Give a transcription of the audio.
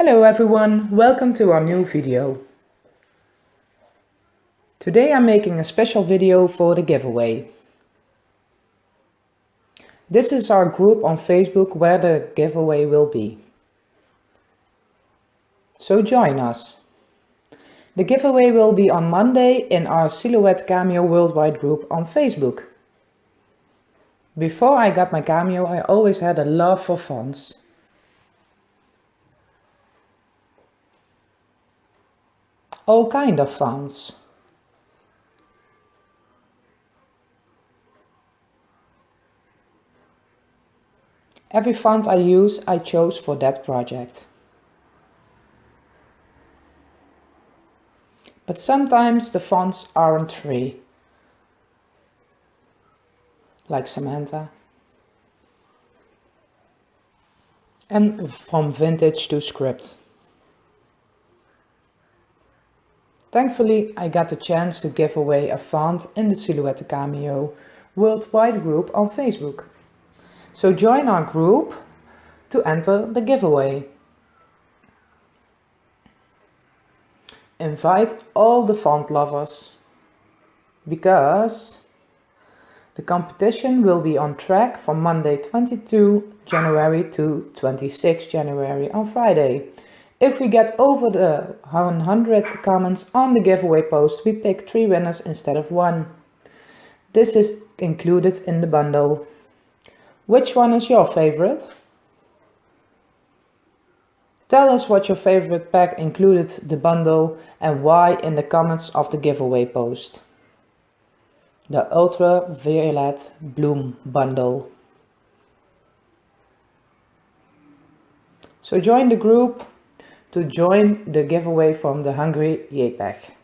Hello everyone, welcome to our new video. Today I'm making a special video for the giveaway. This is our group on Facebook where the giveaway will be. So join us. The giveaway will be on Monday in our Silhouette Cameo Worldwide group on Facebook. Before I got my Cameo I always had a love for fonts. All kind of fonts. Every font I use I chose for that project. But sometimes the fonts aren't free. Like Samantha. And from vintage to script. Thankfully, I got the chance to give away a font in the Silhouette Cameo worldwide group on Facebook. So join our group to enter the giveaway. Invite all the font lovers because the competition will be on track from Monday 22 January to 26 January on Friday. If we get over the 100 comments on the giveaway post, we pick three winners instead of one. This is included in the bundle. Which one is your favorite? Tell us what your favorite pack included the bundle and why in the comments of the giveaway post. The Ultra Violet Bloom Bundle. So join the group to join the giveaway from the Hungry JPEG.